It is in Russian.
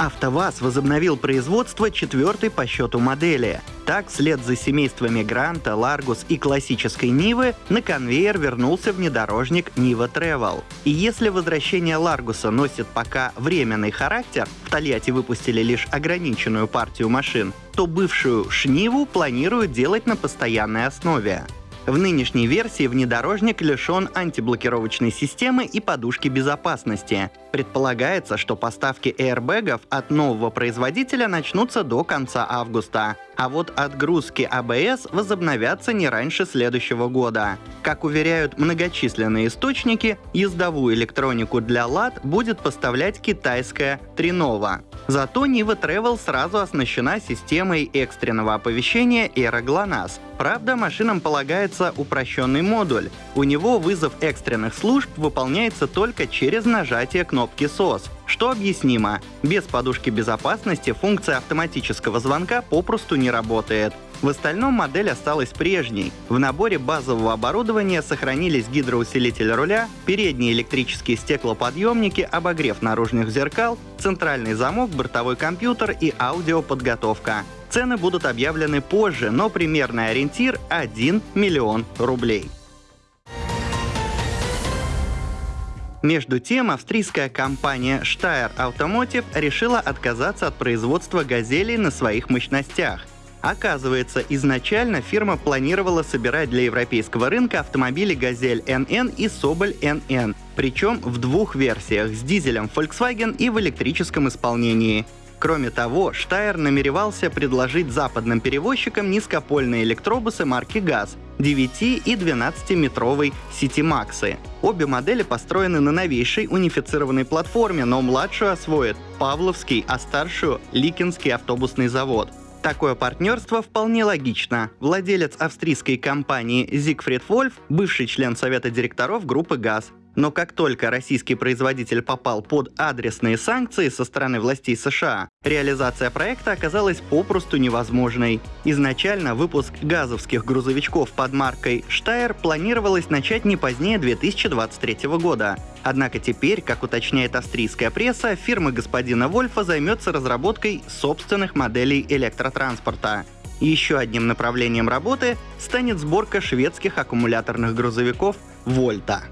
АвтоВАЗ возобновил производство четвертой по счету модели. Так, вслед за семействами Гранта, Ларгус и классической Нивы на конвейер вернулся внедорожник Нива Travel. И если возвращение Ларгуса носит пока временный характер, в Тольятти выпустили лишь ограниченную партию машин, то бывшую Шниву планируют делать на постоянной основе. В нынешней версии внедорожник лишен антиблокировочной системы и подушки безопасности. Предполагается, что поставки airbag ов от нового производителя начнутся до конца августа, а вот отгрузки АБС возобновятся не раньше следующего года. Как уверяют многочисленные источники, ездовую электронику для ЛАД будет поставлять китайская Тринова. Зато Нива Travel сразу оснащена системой экстренного оповещения GLONASS. Правда, машинам полагается упрощенный модуль. У него вызов экстренных служб выполняется только через нажатие кнопки SOS, что объяснимо. Без подушки безопасности функция автоматического звонка попросту не работает. В остальном модель осталась прежней. В наборе базового оборудования сохранились гидроусилитель руля, передние электрические стеклоподъемники, обогрев наружных зеркал, центральный замок, бортовой компьютер и аудиоподготовка. Цены будут объявлены позже, но примерный ориентир — 1 миллион рублей. Между тем, австрийская компания Steyr Automotive решила отказаться от производства «Газелей» на своих мощностях. Оказывается, изначально фирма планировала собирать для европейского рынка автомобили «Газель NN» и «Соболь NN», причем в двух версиях с дизелем Volkswagen и в электрическом исполнении. Кроме того, Штайр намеревался предложить западным перевозчикам низкопольные электробусы марки ГАЗ 9 и 12-метровой Максы. Обе модели построены на новейшей унифицированной платформе, но младшую освоит Павловский, а старшую — Ликинский автобусный завод. Такое партнерство вполне логично. Владелец австрийской компании Зигфрид Вольф, бывший член совета директоров группы ГАЗ, но как только российский производитель попал под адресные санкции со стороны властей США, реализация проекта оказалась попросту невозможной. Изначально выпуск газовских грузовичков под маркой Steyr планировалось начать не позднее 2023 года. Однако теперь, как уточняет австрийская пресса, фирма господина Вольфа займется разработкой собственных моделей электротранспорта. Еще одним направлением работы станет сборка шведских аккумуляторных грузовиков «Вольта».